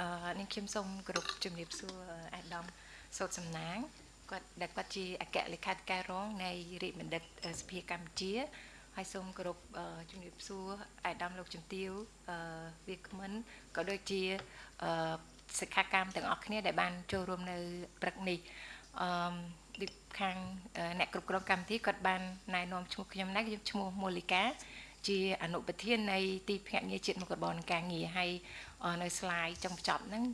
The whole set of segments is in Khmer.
អឺនាងខ្ញុំសូមគោរពជំរាបសួរអាដាមសោតសំណាងគាត់ដែលគាត់ជាអគ្គលេខាធិការរងនៃរាជបណ្ឌិតសភាកម្ពុជាហើយសូមគោរពជំរាបសួរអាដាមលោកជំទាវអឺវាគ្មិនក៏ដូចជាអឺសិក្ខាកាមទាំងអស់គ្នាដែលបានចូលរួមនៅព្រឹកនេះអឺខាងអ្នកគ្រប់គ្រងកម្មវិធីគាត់បានណែនាំឈ្មោះខ្ញុំដែរខ្ញុំឈ្មោះមូលីកាជាអនុប្រធាននៃទីភ្នាក់ងារជាតិមុខរបរនិងការងារហើយ នៅ slide ចុងបញ្ចប់ហ្នឹង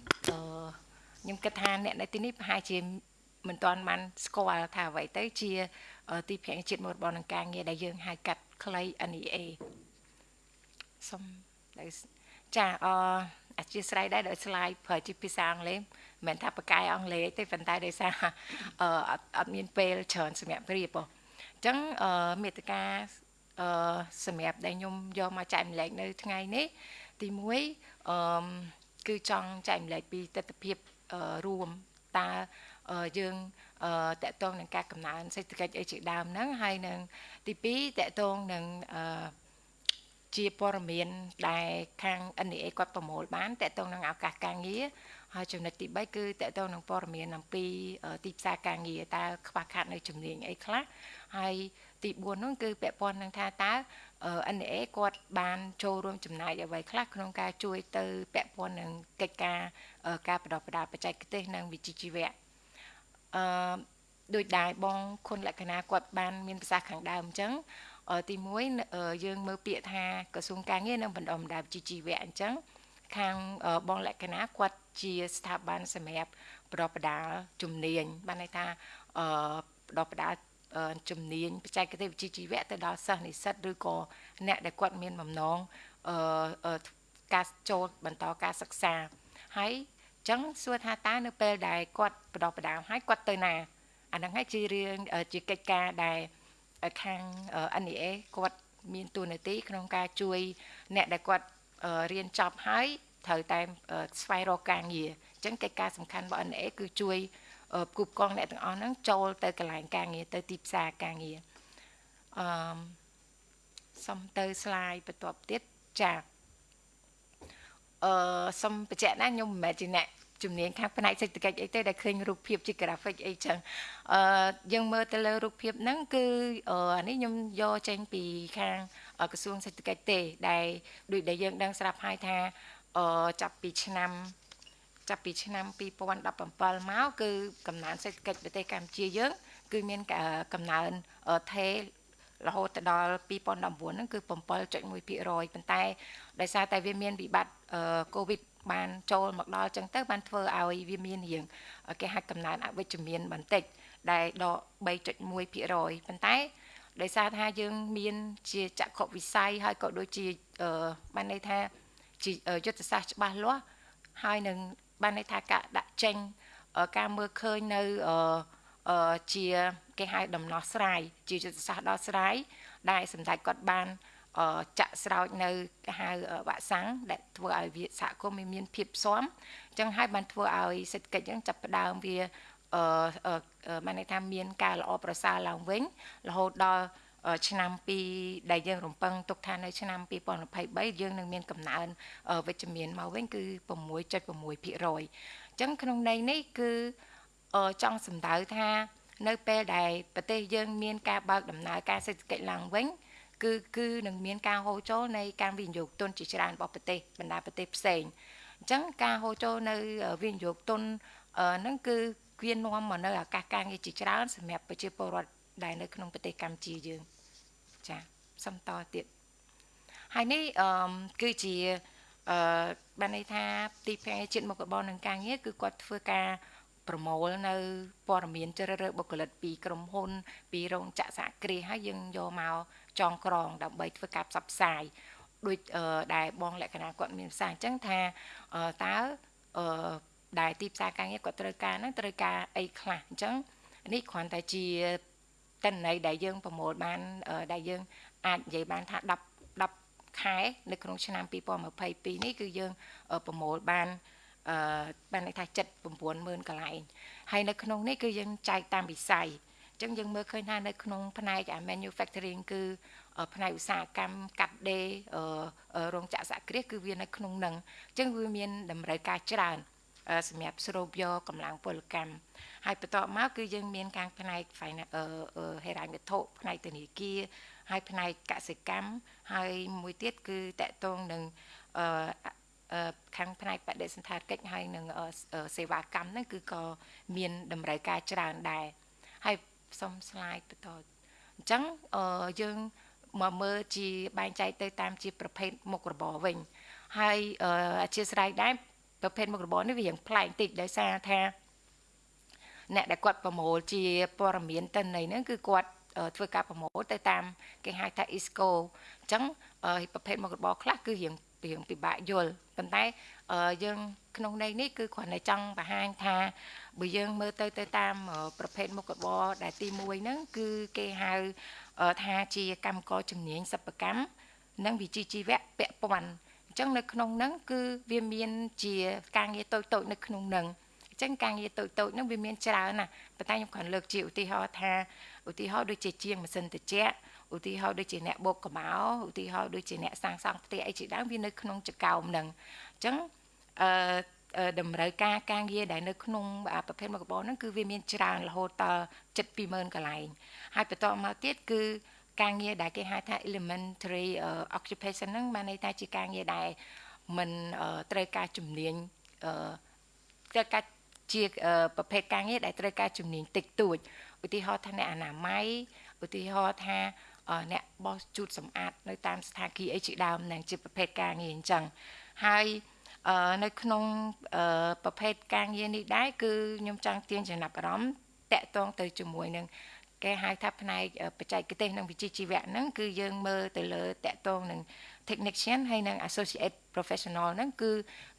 ខ្ញុំគិតថាអ្នកនៅទីនេះប្រហែលជាមិនទាន់បានស្គាល់ថាអ្វីទៅជា ទីភ្នាក់ងារជាតិមុខរបរនិងការងារដែលយើងហៅកាត់ខ្លី NEA សូមចាអអធិស្ឋានដែរដោយ slide ប្រើជាភាសាអង់គ្លេសមិនមែនថាបកកាយអង់គ្លេសទេប៉ុន្តែដោយសារអឺអត់មានពេលច្រើនសម្រាប់ព្រៀបអញ្ចឹងអឺមេត្តាអឺសម្រាប់ដែលខ្ញុំយកមកចែកម្លែកនៅថ្ងៃនេះទី1អឺគឺចង់ចែកម្លែកពីទស្សនវិជ្ជារួមតើយើងអឺតកតងនឹងការកំណើនសេដ្ឋកិច្ចអីជាដើមហ្នឹងហើយនឹងទី2តកតងនឹងអឺជាព័ត៌មានដែលខាង NEA គាត់ប្រមូលបានតកតងនឹងឱកាសការងារហើយចំណុចទី3គឺតកតងនឹងព័ត៌មានអំពីទីផ្សារការងារតើខ្វះខាតនៅជំនាញអីខ្លះ ហើយទី4នោះគឺពាក់ព័ន្ធនឹងថាតើ NA គាត់បានចូលរួមចំណាយអ្វីខ្លះក្នុងការជួយទៅពាក់ព័ន្ធនឹងកិច្ចការការបដិបដាបច្ចេកទេសនិងវិជ្ជាជីវៈអឺដោយដែរបងគុណលក្ខណៈគាត់បានមានប្រសាសន៍ខាងដើមអញ្ចឹងទី1យើងមើលពាក្យថាក្រសួងការងារនិងបណ្ដុំបណ្ដាលវិជ្ជាជីវៈអញ្ចឹងខាងបងលក្ខណៈគាត់ជាស្ថាប័នសម្រាប់ប្រដបដាលជំនាញបានន័យថាអឺប្រដបដាល ជំនាញបច្ចេកទេសវិជ្ជាជីវៈទៅដល់សិស្សនិស្សិតឬក៏អ្នកដែលគាត់មានបំណងអឺការចូលបន្តការសិក្សាហើយចឹងសួរថាតើនៅពេលដែលគាត់បដបដាលហើយគាត់ទៅណាអាហ្នឹងហើយជារឿងជាកិច្ចការដែលខាង NEA គាត់មានទួនាទីក្នុងការជួយអ្នកដែលគាត់រៀនចប់ហើយត្រូវតែស្វែងរកការងារអញ្ចឹងកិច្ចការសំខាន់របស់ NA គឺជួយ គូបកងអ្នកទាំងអស់ហ្នឹងចូលទៅកន្លែងការងារទៅទីផ្សារការងារអឺសុំទៅ slide បន្ទាប់ទៀតចាអឺសុំបញ្ជាក់ណាខ្ញុំមិនមែនជាអ្នកជំនាញខាងផ្នែកសេដ្ឋកិច្ចអីទេដែលឃើញរូបភាពជា graphic អីចឹងអឺយើងមើលទៅលើរូបភាពហ្នឹងគឺអានេះខ្ញុំយកចេញពីខាងក្រសួងសេដ្ឋកិច្ចទេដែលដូចដែលយើងដឹងស្រាប់ហើយថាអឺចាប់ពីឆ្នាំ ចាប់ពីឆ្នាំ2017មកគឺកំណើនសេដ្ឋកិច្ចប្រទេសកម្ពុជាយើង គឺមានកំណើនថេរហូតដល់2019ហ្នឹងគឺ7.1%ប៉ុន្តែដោយសារតែវាមានវិបត្តិកូវីដបានចូលមកដល់ចឹងទៅបានធ្វើឲ្យវាមានរៀងគេហៅកំណើនអវិជ្ជមានបន្តិចដែលដក3.1%ប៉ុន្តែដោយសារថាយើងមានជាចក្ខុវិស័យហើយក៏ដូចជាបានន័យថាជាយុទ្ធសាស្ត្រច្បាស់លាស់ហើយនឹង បានន័យថាការដាក់ចេញការមើលឃើញនៅជាគេហៅដំណោះស្រាយជាយុទ្ធសាស្ត្រដោះស្រាយដែលសម្ដេចគាត់បានចាក់ស្រោចនៅគេហៅវាក់សាំងដែលធ្វើឲ្យវាសហគមន៍មានភាពស៊ាំអញ្ចឹងហើយបានធ្វើឲ្យសេដ្ឋកិច្ចអញ្ចឹងចាប់ផ្ដើមវាអឺបានន័យថាមានការល្អប្រសើរឡើងវិញរហូតដល់ ឆ្នាំ2ដែលយើងរំពឹងទុកថានៅឆ្នាំ2023យើងនឹងមានកំណើនវិជ្ជមានមកវិញគឺ6.6%អញ្ចឹងក្នុងន័យនេះគឺចង់សម្ដៅថា នៅពេលដែលប្រទេសយើងមានការបើកដំណើរការសេដ្ឋកិច្ចឡើងវិញគឺគឺនឹងមានការហូរចូលនៃការវិនិយោគទុនជាច្រើនរបស់ប្រទេសបណ្ដាប្រទេសផ្សេងអញ្ចឹងការហូរចូលនៅវិនិយោគទុនហ្នឹងគឺវានាំមកនៅឱកាសការងារជាច្រើនសម្រាប់ប្រជាពលរដ្ឋដែលនៅក្នុងប្រទេសកម្ពុជាយើង ចាសំតទៀតហើយនេះអឺគឺជាអឺបានន័យថាទីផ្សារជាតិមុខរបរនឹងការងារគឺគាត់ធ្វើការប្រមូលនៅព័ត៌មានជ្រើសរើសបុគ្គលិកពីក្រុមហ៊ុន ពីរោងចក្រសហគ្រាសហើយយើងយកមកចងក្រង ដើម្បីធ្វើការផ្សព្វផ្សាយដូចដែលបងលក្ខណៈគាត់មានផ្សាយអញ្ចឹងថាតើអឺដែលទីផ្សារការងារគាត់ត្រូវការហ្នឹងត្រូវការអីខ្លះអញ្ចឹងនេះគ្រាន់តែជា តិន័យដែលយើងប្រមូលបានដែលយើងអាចនិយាយបានថា10 10ខែនៅក្នុងឆ្នាំ2022នេះគឺយើងប្រមូលបានអឺបានន័យថា7 90000កន្លែងហើយនៅក្នុងនេះគឺយើងចែកតាមវិស័យចឹងយើងមើលឃើញថានៅក្នុងផ្នែក manufacturing គឺផ្នែកឧស្សាហកម្មកាត់ដេររោងចក្រសហគ្រាសគឺវានៅក្នុងនឹងអញ្ចឹងវាមានតម្រូវការច្រើន សម្រាប់ស្រូបយកកម្លាំងពលកម្មហើយបន្ទាប់មកគឺយើងមានការផ្នែកហេរ៉ាញ់វត្ថុផ្នែកធនាគារហើយផ្នែកកសិកម្មហើយមួយទៀតគឺតកតងនឹងខាងផ្នែកបដិសណ្ឋារកិច្ចហើយនឹងសេវាកម្មហ្នឹងគឺក៏មានតម្រូវការច្រើនដែរហើយសុំ slide បន្តអញ្ចឹងយើងមកមើលជាបែងចែកទៅតាមជាប្រភេទមុខរបរវិញហើយអធិស្ឋានដែរ ប្រភេទមុខរបរនេះវាយ៉ាងប្លែកតិចដោយសារថាអ្នកដែលគាត់ប្រមូលជាព័ត៌មានតិន័យហ្នឹងគឺគាត់ធ្វើការប្រមូលទៅតាមគេហៅថា ISCO អញ្ចឹងប្រភេទមុខរបរខ្លះគឺរៀងរៀងពិបាកយល់ប៉ុន្តែយើងក្នុងន័យនេះគឺគ្រាន់តែចង់បង្ហាញថាបើយើងមើលទៅទៅតាមប្រភេទមុខរបរដែលទី1ហ្នឹងគឺគេហៅថាជាកម្មករជំនាញសិប្បកម្មនិងវិជ្ជាជីវៈពាក់ព័ន្ធ អញ្ចឹងនៅក្នុងហ្នឹងគឺវាមានជាការងារតូចតូចនៅក្នុងហ្នឹងអញ្ចឹងការងារតូចតូចហ្នឹងវាមានច្រើនណាស់ប៉ុន្តែខ្ញុំគ្រាន់លើកជាឧទាហរណ៍ថាឧទាហរណ៍ដូចជាជាងម៉ាស៊ីនត្រជាក់ឧទាហរណ៍ដូចជាអ្នកបោកកម៉ោឧទាហរណ៍ដូចជាអ្នកសាងសង់ផ្ទះអីជាដើមវានៅក្នុងចកោមហ្នឹងអញ្ចឹងអឺតម្រូវការការងារដែលនៅក្នុងប្រភេទមុខរបរហ្នឹងគឺវាមានច្រើនរហូតដល់ចិត្ត20000កន្លែងហើយបន្តមកទៀតគឺ ការងារដែលគេហៅថា elementary occupation ហ្នឹងបានន័យថាជាការងារដែលមិនត្រូវការជំនាញត្រូវការជាប្រភេទការងារដែលត្រូវការជំនាញតិចតួចឧទាហរណ៍ថាអ្នកអនាម័យឧទាហរណ៍ថាអ្នកបោសជូតសម្អាតនៅតាមស្ថានភាពអីជាដើមនឹងជាប្រភេទការងារអញ្ចឹងហើយនៅក្នុងប្រភេទការងារនេះដែរគឺខ្ញុំចង់ទាញចំណាប់អារម្មណ៍តកតងទៅជាមួយនឹង គេហៅថាផ្នែកបច្ចេកទេសនិងវិជ្ជាជីវៈហ្នឹងគឺយើងមើលទៅលើតកតងនឹង technician ហើយនិង associate professional ហ្នឹងគឺ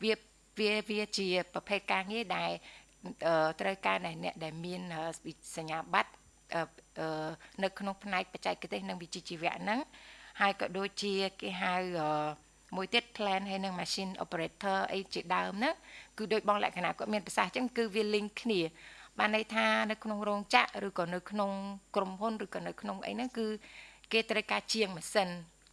វាវាវាជាប្រភេទការងារដែលត្រូវការអ្នកដែលមានសញ្ញាបត្រនៅក្នុងផ្នែកបច្ចេកទេសនិងវិជ្ជាជីវៈហ្នឹងហើយក៏ដូចជាគេហៅមួយទៀត plan ហើយនឹង machine operator អីជាដើមហ្នឹងគឺដូចបងលក្ខណៈគាត់មានប្រសាសន៍អញ្ចឹងគឺវា link គ្នា បានន័យថានៅក្នុងរោងចក្រឬក៏នៅក្នុងក្រុមហ៊ុនឬក៏នៅក្នុងអីហ្នឹងគឺគេត្រូវការជាងម៉ាស៊ីន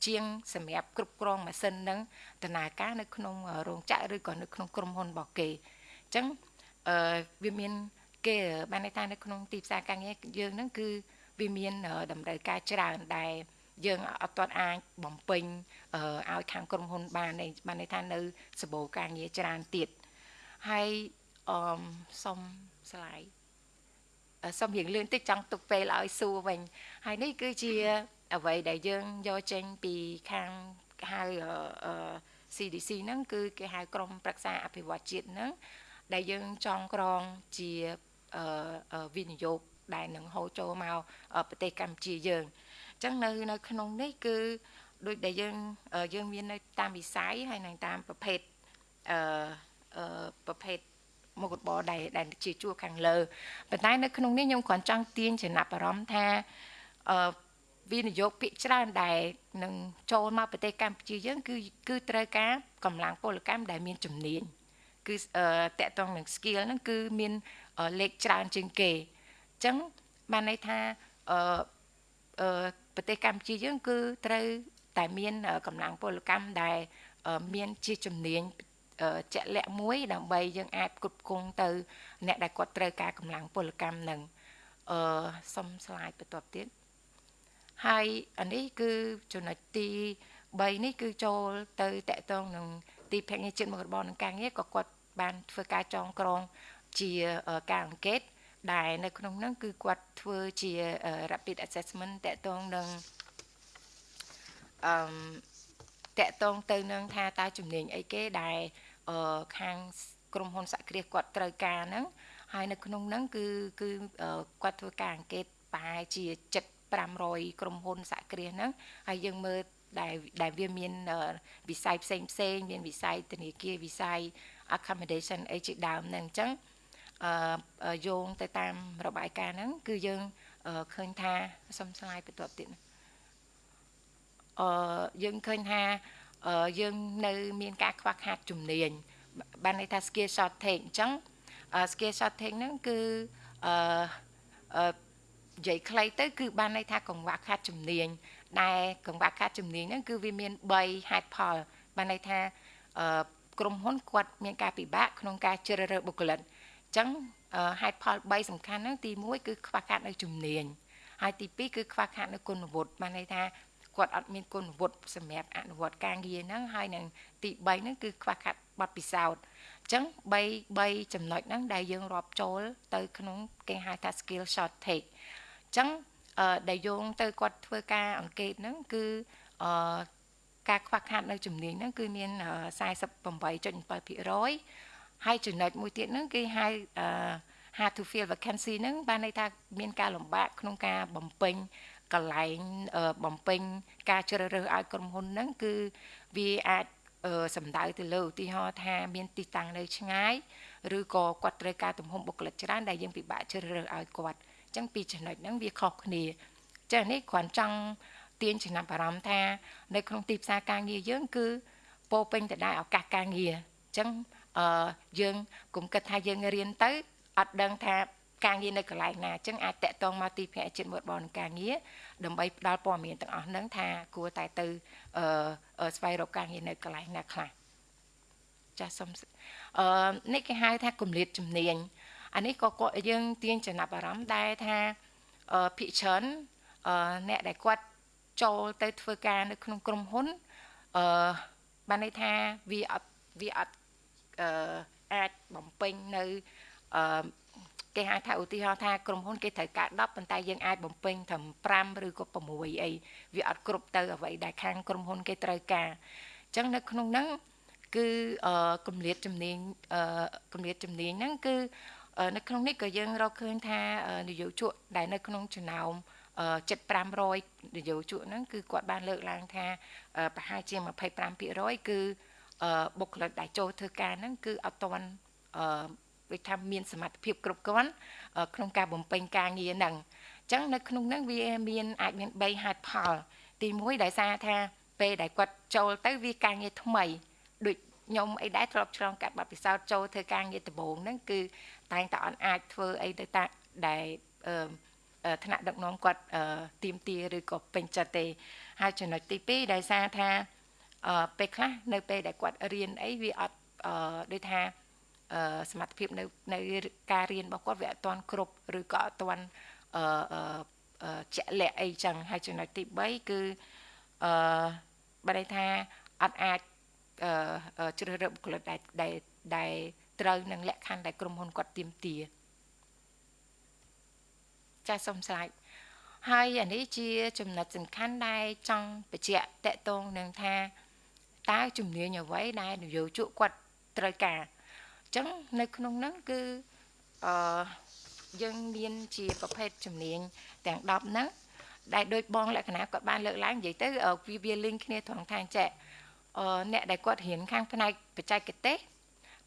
ជាងសម្រាប់គ្រប់គ្រងម៉ាស៊ីនហ្នឹងដំណើរការនៅក្នុងរោងចក្រឬក៏នៅក្នុងក្រុមហ៊ុនរបស់គេអញ្ចឹងអឺវាមានគេបានន័យថានៅក្នុងទីផ្សារការងារយើងហ្នឹងគឺវាមានតម្រូវការច្រើនដែលយើងអត់ទាន់អាចបំពេញឲ្យខាងក្រុមហ៊ុនបានបានន័យថានៅសបោការងារច្រើនទៀតហើយ អមសុំស្លាយសុំរៀងលឿនតិចចង់ទុកពេលឲ្យសួរវិញហើយនេះគឺជាអ្វីដែលយើងយកចេញពីខាងហៅ CDC ហ្នឹងគឺគេហៅក្រមប្រឹក្សាអភិវឌ្ឍជាតិហ្នឹងដែលយើងចងក្រងជាវិនិយោគដែលនឹងហូរចូលមកប្រទេសកម្ពុជាយើងអញ្ចឹងនៅនៅក្នុងនេះគឺដូចដែលយើងយើងមាននៅតាមវិស័យហើយនឹងតាមប្រភេទអឺប្រភេទ មុខរបរដែលដែលជាជួរខាងលើប៉ុន្តែនៅក្នុងនេះខ្ញុំគ្រាន់ចង់ទាញចំណាប់អារម្មណ៍ថាអឺវិនិយោគភាគច្រើនដែលនឹងចូលមកប្រទេសកម្ពុជាយើងគឺគឺត្រូវការកម្លាំងពលកម្មដែលមានជំនាញគឺតកតងនឹង skill ហ្នឹងគឺមានលេខច្រើនជាងគេអញ្ចឹងបានន័យថាអឺប្រទេសកម្ពុជាយើងគឺត្រូវតែមានកម្លាំងពលកម្មដែលមានជាជំនាញ ជាក់លាក់មួយ ដើម្បីយើងអាចគ្រប់គ្រងទៅ អ្នកដែលគាត់ត្រូវការកម្លាំងពលកម្មនឹងអឺសុំ slide បន្ទាប់ទៀតហើយអានេះគឺចំណុចទី3នេះគឺចូលទៅតកតងនឹងទីភ្នាក់ងារជាតិមុខរបរនិងការងារក៏គាត់បានធ្វើការចងក្រងជាការអង្កេតដែលនៅក្នុងហ្នឹងគឺគាត់ធ្វើជា rapid assessment តកតងនឹងអឺតកតងទៅនឹងថាតើជំនាញអីគេដែល ខាងក្រុមហ៊ុនសហគ្រាសគាត់ត្រូវការហ្នឹងហើយនៅក្នុងហ្នឹងគឺគឺគាត់ធ្វើការអង្កេតប្រហែលជា7500ក្រុមហ៊ុនសហគ្រាសហ្នឹងហើយយើងមើលដែលដែលវាមានវិស័យផ្សេងផ្សេងមានវិស័យធនាគារវិស័យ accommodation អីជាដើមហ្នឹងអញ្ចឹងអឺយោងទៅតាមរបាយការណ៍ហ្នឹងគឺយើងឃើញថាសុំស្លាយបន្ទាប់ទៀតអឺយើងឃើញថា យើងនៅមានការខ្វះខាតជំនាញបានន័យថា skill shortage អញ្ចឹង skill shortage ហ្នឹងគឺអឺនិយាយខ្លីទៅគឺបានន័យថាកង្វះខាតជំនាញដែលកង្វះខាតជំនាញហ្នឹងគឺវាមាន3ហេតុផលបានន័យថាអឺក្រុមហ៊ុនគាត់មានការពិបាកក្នុងការជ្រើសរើសបុគ្គលិកអញ្ចឹងហេតុផល3សំខាន់ហ្នឹងទី1គឺខ្វះខាតនៅជំនាញហើយទី2គឺខ្វះខាតនៅគុណវុឌ្ឍបានន័យថា គាត់អត់មានគុណវុឌ្ឍសម្រាប់អនុវត្តការងារហ្នឹងហើយនឹងទី3ហ្នឹងគឺខ្វះខាតបទពិសោធន៍អញ្ចឹង3 3ចំណុចហ្នឹងដែលយើងរាប់ចូលទៅក្នុងគេហៅថា skill shortage អញ្ចឹងដែលយោងទៅគាត់ធ្វើការអង្កេតហ្នឹងគឺអឺការខ្វះខាតនៅជំនាញហ្នឹងគឺមាន48.7%ហើយចំណុចមួយទៀតហ្នឹងគេហៅអឺ hard to fill vacancy ហ្នឹងបានន័យថាមានការលំបាកក្នុងការបំពេញ កន្លែងបំពេញការជ្រើសរើសឲ្យក្រុមហ៊ុនហ្នឹងគឺវាអាចសំដៅទៅលើឧទាហរណ៍ថាមានទីតាំងនៅឆ្ងាយឬក៏គាត់ត្រូវការទំហំបុគ្គលិកច្រើនដែលយើងពិបាកជ្រើសរើសឲ្យគាត់អញ្ចឹងពីចំណុចហ្នឹងវាខុសគ្នាចានេះគ្រាន់ចង់ទាញចំណាប់អារម្មណ៍ថានៅក្នុងទីផ្សារការងារយើងគឺពោពេញទៅដោយឱកាសការងារអញ្ចឹងអឺយើងគុំគិតថាយើងរៀនទៅអត់ដឹងថា ការងារនៅកន្លែងណាអញ្ចឹងអាចតាក់ទងមកទីភ្នាក់ជាតិមើលបនការងារដើម្បីផ្ដល់ព័ត៌មានទាំងអស់ហ្នឹងថាគួរតែទៅអឺស្វែងរកការងារនៅកន្លែងណាខ្លះចាសសូមអឺនេះគេហៅថាគម្លាតជំនាញអានេះក៏គាត់យើងទាញចំណាប់អារម្មណ៍ដែរថាអឺភិកច្រើនអឺអ្នកដែលគាត់ចូលទៅធ្វើការនៅក្នុងក្រុមហ៊ុនអឺបានន័យថាវាអត់វាអត់អឺអាចបំពេញនៅអឺ គេហៅថាឧទាហរណ៍ថាក្រុមហ៊ុនគេត្រូវការ10ប៉ុន្តែយើងអាចបំពេញត្រឹម5ឬក៏6អីវាអត់គ្រប់ទៅអ្វីដែលខាងក្រុមហ៊ុនគេត្រូវការអញ្ចឹងនៅក្នុងហ្នឹងគឺអឺគម្លាតជំនាញអឺគម្លាតជំនាញហ្នឹងគឺនៅក្នុងនេះក៏យើងរកឃើញថានយោជកដែលនៅក្នុងចំណោម7500នយោជកហ្នឹងគឺគាត់បានលើកឡើងថាប្រហែលជា25%គឺបុគ្គលិកដែលចូលធ្វើការហ្នឹងគឺអត់ទាន់ ដូចថាមានសមត្ថភាពគ្រប់គ្រាន់ក្នុងការបំពេញការងារហ្នឹងអញ្ចឹងនៅក្នុងហ្នឹងវាមានអាចមាន3ហេតុផល ទី1ដោយសារថាពេលដែលគាត់ចូលទៅវាការងារថ្មីដូចខ្ញុំអីដែរធ្លាប់ឆ្លងកាត់បទពិសោធន៍ចូលធ្វើការងារដំបូងហ្នឹងគឺតែងតែអត់អាចធ្វើអីទៅតាដែលអឺថ្នាក់ដឹកនាំគាត់ទៀមទាឬក៏ពេញចិត្តទេហើយចំណុចទី2ដោយសារថាអឺពេលខ្លះនៅពេលដែលគាត់រៀនអីវាអត់អឺដូចថា សមត្ថភាពនៅនៅការរៀនរបស់គាត់វាអត់ទាន់គ្រប់ឬក៏អត់ទាន់អឺជាក់លាក់អីចឹងហើយចំណុចទី3គឺអឺបើន័យថាអត់អាចអឺជ្រើសរើសបុគ្គលិកដែលដែលដែលត្រូវនឹងលក្ខខណ្ឌដែលក្រុមហ៊ុនគាត់ទៀមទាចាសសូមស្លាយហើយអានេះជាចំណុចសំខាន់ដែលចង់បញ្ជាក់តកតងនឹងថាតើជំនាញអ្វីដែលនយោជកគាត់ត្រូវការ ចឹងនៅក្នុងហ្នឹងគឺអឺយើងមានជាប្រភេទជំនាញទាំង10ហ្នឹងដែលដូចបងលក្ខណៈគាត់បានលើកឡើងនិយាយទៅវាវាលីងគ្នាត្រង់ថាអញ្ចឹងអឺអ្នកដែលគាត់រៀនខាងផ្នែកបច្ចេកទេស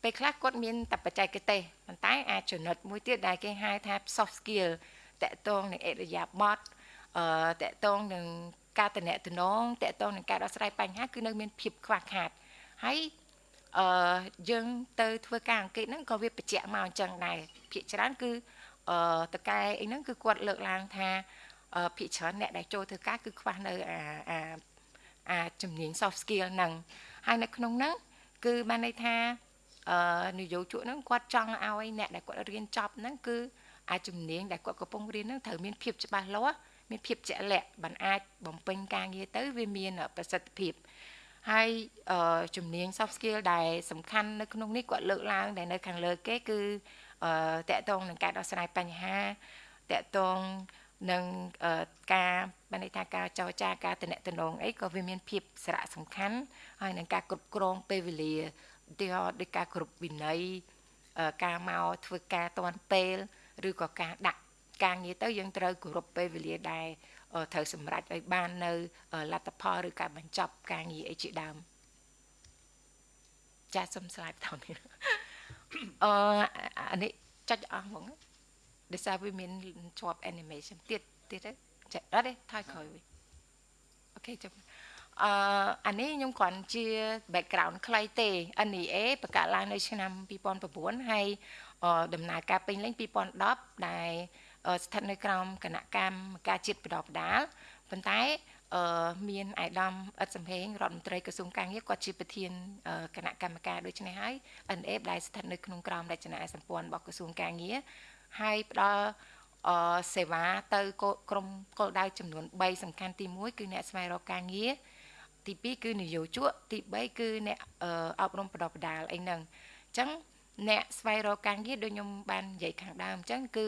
ពេលខ្លះគាត់មានតែបច្ចេកទេសប៉ុន្តែអាចចំណុចមួយទៀតដែលគេហៅថា soft skill តកតងនឹងអរិយាប័ត្រអឺតកតងនឹងការតំណែងតកតងនឹងការដោះស្រាយបញ្ហាគឺនៅមានភាពខ្វះខាតហើយ អឺយើងទៅធ្វើការអង្កេតហ្នឹងក៏វាបញ្ជាក់មកអញ្ចឹងដែរភាគច្រើនគឺអឺតកែអីហ្នឹងគឺគាត់លើកឡើងថាអឺភាគច្រើនអ្នកដែលចូលធ្វើការគឺខ្វះនៅអាអាអាជំនាញ soft skill ហ្នឹងហើយនៅក្នុងហ្នឹងគឺបានន័យថាអឺនយោជកហ្នឹងគាត់ចង់ឲ្យអ្នកដែលគាត់រៀនចប់ហ្នឹងគឺអាចជំនាញដែលគាត់កំពុងរៀនហ្នឹងត្រូវមានភាពច្បាស់លាស់មានភាពជាក់លាក់បានអាចបំពេញការងារទៅវាមានប្រសិទ្ធភាព ហើយជំនាញ soft skill ដែលសំខាន់នៅក្នុងនេះគាត់លើកឡើងដែលនៅខាងលើគេគឺតកតងនឹងការដោះស្រាយបញ្ហាតកតងនឹងការបានន័យថាការចរចាការតំណតំណងអីក៏វាមានភាពសារៈសំខាន់ហើយនឹងការគ្រប់គ្រងពេលវេលាឧទាហរណ៍ដូចការគ្រប់វិន័យការមកធ្វើការតាន់ពេលឬក៏ការដាក់ការងារទៅយើងត្រូវគោរពពេលវេលាដែរ ត្រូវសម្រេចឲ្យបាននៅលទ្ធផលឬការបញ្ចប់ការងារអីជាដើមចាសូមស្លាយបន្តនេះអឺអានេះចុចអស់ហ្មងដោយសារវាមានជាប់ animation ទៀតទៀតទេចាអត់ទេថយក្រោយវិញអូខេចាំអឺអានេះខ្ញុំគ្រាន់ជា background ខ្លីទេ NEA បង្កើតឡើងនៅឆ្នាំ2009ហើយដំណើរការពេញលេញ2010ដែល ស្ថិតនៅក្រោមគណៈកម្មការជាតិបដបដាលប៉ុន្តែអឺមានអាយដាមអិតសំហេងរដ្ឋមន្ត្រីក្រសួងកាងារគាត់ជាប្រធានគណៈកម្មការដូច្នេះហើយ NA ដែលស្ថិតនៅក្នុងក្រមរចនាសម្ព័ន្ធរបស់ក្រសួងកាងារហើយផ្ដល់អឺសេវាទៅក្រុមគោលដៅចំនួន3សំខាន់ទី1គឺអ្នកស្វែងរកការងារទី2គឺនយោជកទី3គឺអ្នកអប់រំបណ្ដុះបណ្ដាលអីហ្នឹងអញ្ចឹងអ្នកស្វែងរកការងារដូចខ្ញុំបាននិយាយខាងដើមអញ្ចឹងគឺ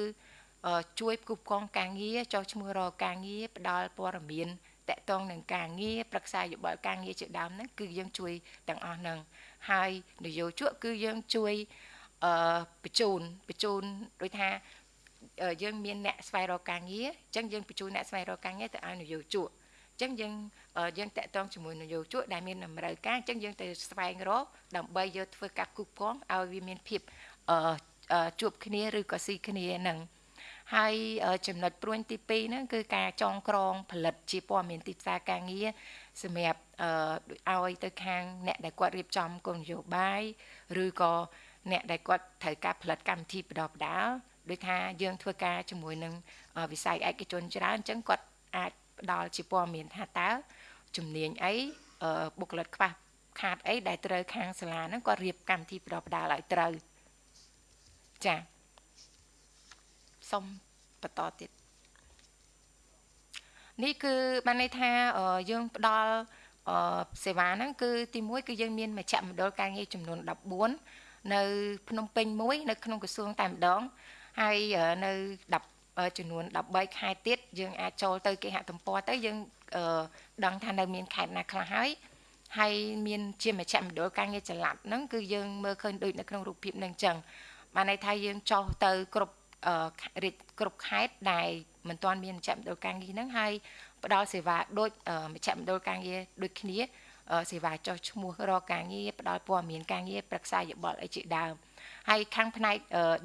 ជួយគូបកងការងារចុះឈ្មោះរកការងារផ្ដល់ព័ត៌មានតកតងនឹងការងារប្រឹក្សាយោបល់ការងារជាដើមហ្នឹងគឺយើងជួយទាំងអស់ហ្នឹងហើយនយោជកគឺយើងជួយអឺបញ្ជូនបញ្ជូនដូចថាយើងមានអ្នកស្វែងរកការងារអញ្ចឹងយើងបញ្ជូនអ្នកស្វែងរកការងារទៅឲ្យនយោជកអញ្ចឹងយើងយើងតាក់ទងជាមួយនយោជកដែលមានតម្រូវការអញ្ចឹងយើងទៅស្វែងរកដើម្បីយកធ្វើការគូកងឲ្យវាមានភាពជួបគ្នាឬក៏ស៊ីគ្នានឹង ហើយចំណុចព្រួញទី2ហ្នឹងគឺការចងក្រងផលិតជាព័ត៌មានទីផ្សារការងារសម្រាប់ឲ្យទៅខាងអ្នកដែលគាត់រៀបចំគោលនយោបាយឬក៏អ្នកដែលគាត់ត្រូវការផលិតកម្មវិធីបដបដាលដូចថាយើងធ្វើការជាមួយនឹងវិស័យឯកជនច្រើនអញ្ចឹងគាត់អាចផ្ដល់ជាព័ត៌មានថាតើជំនាញអីបុគ្គលិកខ្វះខាតអីដែលត្រូវខាងសាលាហ្នឹងគាត់រៀបកម្មវិធីបដបដាលឲ្យត្រូវចា៎ សូមបន្តទៀតនេះគឺបានន័យថាយើងផ្ដល់សេវាហ្នឹងគឺទី1គឺយើងមានមជ្ឈមណ្ឌលការងារចំនួន14នៅ ភ្នំពេញមួយ នៅក្នុងក្រសួងតែម្ដងហើយនៅ10ចំនួន13ខេត្តទៀតយើងអាចចូលទៅគេហទំព័រទៅយើងដឹងថានៅមានខេត្តណាខ្លះហើយហើយមានជាមជ្ឈមណ្ឌលការងារចល័តហ្នឹងគឺយើងមើលឃើញដូចនៅក្នុងរូបភាពហ្នឹងអញ្ចឹងបានន័យថាយើងចោះទៅគ្រប់ រាជគ្រប់ខេត្តដែលមិនទាន់មានមជ្ឈមណ្ឌលការងារហ្នឹងហើយផ្ដល់សេវាដូចមជ្ឈមណ្ឌលការងារដូចគ្នាសេវាចុះឈ្មោះរកការងារផ្ដល់ព័ត៌មានការងារប្រឹក្សាយោបល់អីជាដើមហើយខាងផ្នែក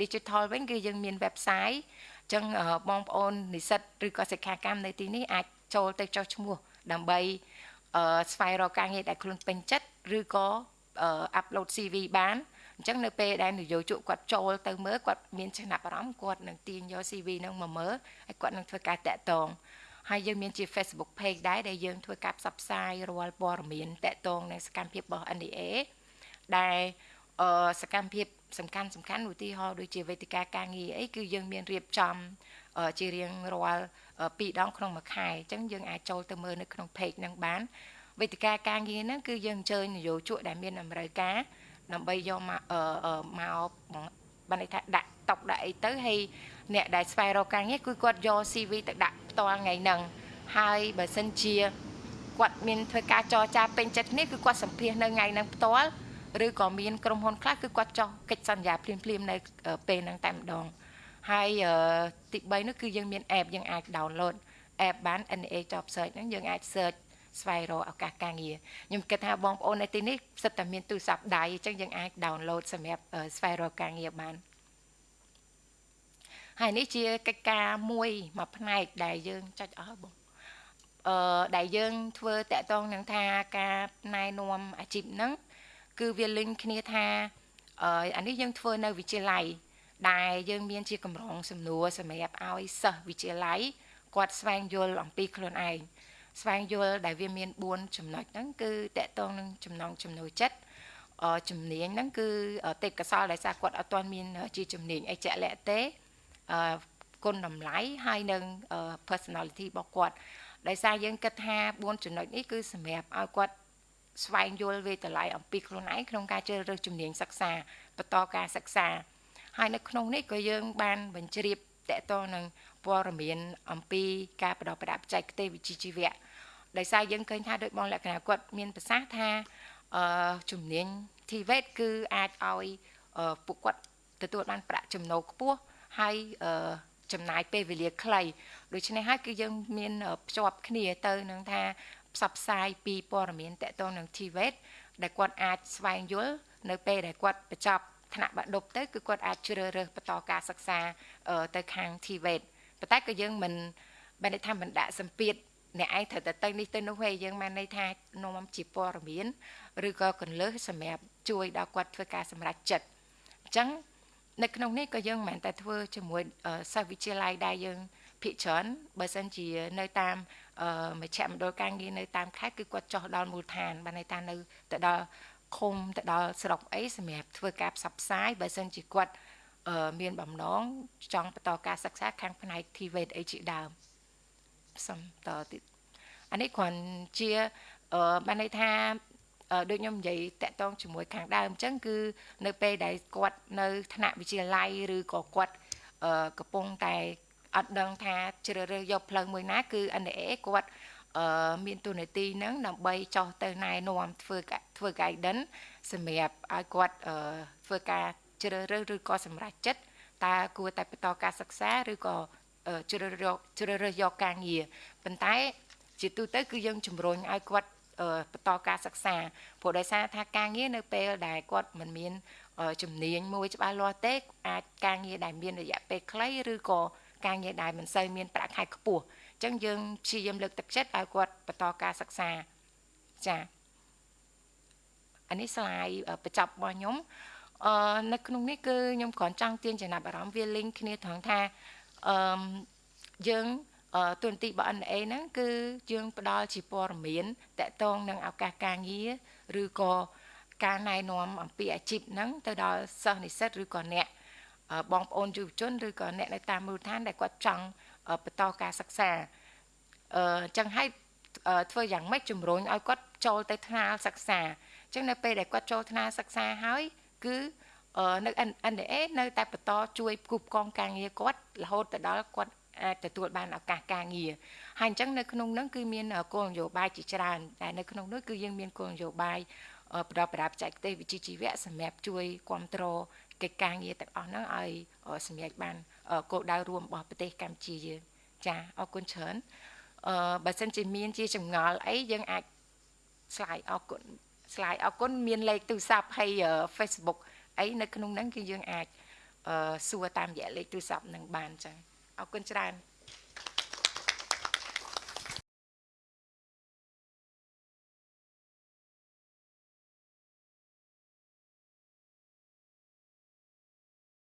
digital វិញគឺយើងមាន website អញ្ចឹងបងប្អូននិស្សិតឬក៏សិក្ខាកាមនៅទីនេះអាចចូលទៅចុះឈ្មោះដើម្បីស្វែងរកការងារដែលខ្លួនពេញចិត្តឬក៏ upload CV បាន អញ្ចឹងនៅពេលដែលនយោជកគាត់ចូលទៅមើលគាត់មានចំណាប់អារម្មណ៍គាត់នឹងទាញយក CV នឹងមកមើលហើយគាត់នឹងធ្វើការតាក់ទងហើយយើងមានជា Facebook page ដែរដែលយើងធ្វើការផ្សព្វផ្សាយរាល់ព័ត៌មានតាក់ទងនឹងសកម្មភាពរបស់ NDA ដែលអឺសកម្មភាពសំខាន់សំខាន់ឧទាហរណ៍ដូចជាវេទិកាការងារអីគឺយើងមានរៀបចំជារៀងរាល់2ដងក្នុងមួយខែអញ្ចឹងយើងអាចចូលទៅមើលនៅក្នុង page ហ្នឹងបានវេទិកាការងារហ្នឹងគឺយើងអញ្ជើញនយោជកដែលមានតម្រូវការ ដើម្បីយកមកមកបានន័យថាដាក់តុកដាក់អីទៅហើយអ្នកដែលស្វែងរកការងារគឺគាត់យក CV ទៅដាក់ផ្ទាល់ថ្ងៃហ្នឹងហើយបើសិនជាគាត់មានធ្វើការចរចាពេញចិត្តគ្នាគឺគាត់សម្ភាសនៅថ្ងៃហ្នឹងផ្ទាល់ឬក៏មានក្រុមហ៊ុនខ្លះគឺគាត់ចោះកិច្ចសន្យាភ្លាមភ្លាមនៅពេលហ្នឹងតែម្ដងហើយទី3នោះគឺយើងមាន app យើងអាច download app បាន NA Job Search ហ្នឹងយើងអាច search ស្វែងរកឱកាសការងារខ្ញុំគិតថាបងប្អូននៅទីនេះសិតតែមានទូរស័ព្ទដៃអញ្ចឹងយើងអាច download សម្រាប់ស្វែងរកការងារបានហើយនេះជាកិច្ចការមួយមួយផ្នែកដែលយើងចុចអស់បងអឺដែលយើងធ្វើតកតងនឹងថាការណែនាំអាជីពហ្នឹងគឺវាលិញគ្នាថាអឺអានេះយើងធ្វើនៅវិទ្យាល័យដែលយើងមានជាកម្រងសំណួរសម្រាប់ឲ្យសិស្សវិទ្យាល័យគាត់ស្វែងយល់អំពីខ្លួនឯង ស្វែងយល់ដែលវាមាន4ចំណុចហ្នឹងគឺតកតងនឹងចំណងចំណូលចិត្តជំនាញហ្នឹងគឺទេពកោសលដែលសារគាត់អត់ទាន់មានជាជំនាញអីជាក់លាក់ទេគុណតម្លៃហើយនឹង personality របស់គាត់ដោយសារយើងគិតថា4ចំណុចនេះគឺសម្រាប់ឲ្យគាត់ស្វែងយល់វេទល័យអំពីខ្លួនឯងក្នុងការជ្រើសរើសជំនាញសិក្សាបន្តការសិក្សាហើយនៅក្នុងនេះក៏យើងបានបញ្ជ្រាបតកតនឹង ព័ត៌មានអំពីការបដិបត្តិបច្ចេកទេសវិជ្ជាជីវៈដោយសារយើងឃើញថាដោយបងលក្ខណៈគាត់មានប្រសាសន៍ថាអឺជំនាញ TVET គឺអាចឲ្យពួកគាត់ទទួលបានប្រាក់ចំណូលខ្ពស់ហើយអឺចំណាយពេលវេលាខ្លីដូច្នេះហើយគឺយើងមានភ្ជាប់គ្នាទៅនឹងថាផ្សព្វផ្សាយពីព័ត៌មានតកតងនឹង TVET ដែលគាត់អាចស្វែងយល់នៅពេលដែលគាត់បញ្ចប់ថ្នាក់បាក់ឌុបទៅគឺគាត់អាចជ្រើសរើសបន្តការសិក្សាទៅខាង TVET ប៉ុន្តែក៏យើងមិនបានថាមិនដាក់សម្ពាធអ្នកឯងត្រូវតែទៅនេះទៅនោះទេយើងបានន័យថានាំជាព័ត៌មានឬក៏កន្លឹះសម្រាប់ជួយដល់គាត់ធ្វើការសម្រេចចិត្តអញ្ចឹងនៅក្នុងនេះក៏យើងមិនមែនតែធ្វើជាមួយសាស្ត្រវិទ្យាល័យដែលយើងភិកច្រើនបើសិនជានៅតាមមជ្ឈមណ្ឌលការងារនៅតាមខេត្តគឺគាត់ចោះដល់មូលដ្ឋានបានន័យថានៅទៅដល់ឃុំទៅដល់ស្រុកអីសម្រាប់ធ្វើការផ្សព្វផ្សាយបើសិនជាគាត់ មានបំណងចង់បន្តការសិក្សាខាងផ្នែក TVET អីជាដើមសំតទៀតអានេះគ្រាន់ជាបានន័យថាដូចខ្ញុំនិយាយតាក់ទងជាមួយខាងដើមអញ្ចឹងគឺនៅពេលដែលគាត់នៅថ្នាក់វិទ្យាល័យឬក៏គាត់កំពុងតែអត់ដឹងថាជ្រើសរើសយកផ្លូវមួយណាគឺ NDA គាត់អឺមានទូនាទីហ្នឹងដើម្បីចោះទៅណែនាំធ្វើធ្វើ guidance សម្រាប់ឲ្យគាត់អឺធ្វើការ ជ្រើសរើសឬក៏សម្រេចចិត្តតើគួរតែបន្តការសិក្សាឬក៏ជ្រើសរើសជ្រើសរើសយកការងារប៉ុន្តែ ជាទូទៅគឺយើងជំរុញឲ្យគាត់បន្តការសិក្សាព្រោះដោយសារថាការងារនៅពេលដែលគាត់មិនមានជំនាញមួយច្បាស់លាស់ទេអាចការងារដែលមានរយៈពេលខ្លីឬក៏ការងារដែលមិនសូវមានប្រាក់ខែខ្ពស់អញ្ចឹងយើងព្យាយាមលើកទឹកចិត្តឲ្យគាត់បន្តការសិក្សាចាអានេះស្លាយបញ្ចប់របស់ខ្ញុំ អឺនៅក្នុងនេះគឺខ្ញុំគ្រាន់ចង់ទាញចំណាប់អារម្មណ៍វា link គ្នាត្រង់ថាអឺយើងទូនទីរបស់ NA ហ្នឹងគឺយើងផ្ដល់ជាព័ត៌មានតកតងនឹងឱកាសការងារឬក៏ការណែនាំអំពីអាជីពហ្នឹងទៅដល់សិស្សនិស្សិតឬក៏អ្នកបងប្អូនយុវជនឬក៏អ្នកនៅតាមមូលដ្ឋានដែលគាត់ចង់បន្តការសិក្សាអឺអញ្ចឹងឲ្យធ្វើយ៉ាងម៉េចជំរុញឲ្យគាត់ចូលទៅថ្នាលសិក្សាអញ្ចឹងនៅពេលដែលគាត់ចូលថ្នាលសិក្សាហើយ គឺនៅ NDA នៅតែបន្តជួយគូបកងការងារគាត់រហូតទៅដល់គាត់អាចទទួលបានឱកាសការងារហើយអញ្ចឹងនៅក្នុងនោះគឺមានគោលនយោបាយជាច្រើនតែនៅក្នុងនោះគឺយើងមានគោលនយោបាយផ្ដល់ប្រាបច្ចេកទេសវិជ្ជាជីវៈសម្រាប់ជួយគ្រប់គ្រងកិច្ចការងារទាំងអស់ហ្នឹងឲ្យសម្រេចបានគោលដៅរួមរបស់ប្រទេសកម្ពុជាយើងចាអរគុណច្រើនអឺបើសិនជាមានជាចម្ងល់អីយើងអាច slide អរគុណ slide អរគុណមានលេខទូរស័ព្ទហើយ Facebook អីនៅក្នុងហ្នឹងគឺយើងអាចអឺសួរតាមរយៈលេខទូរស័ព្ទនឹងបានចឹងអរគុណច្រើន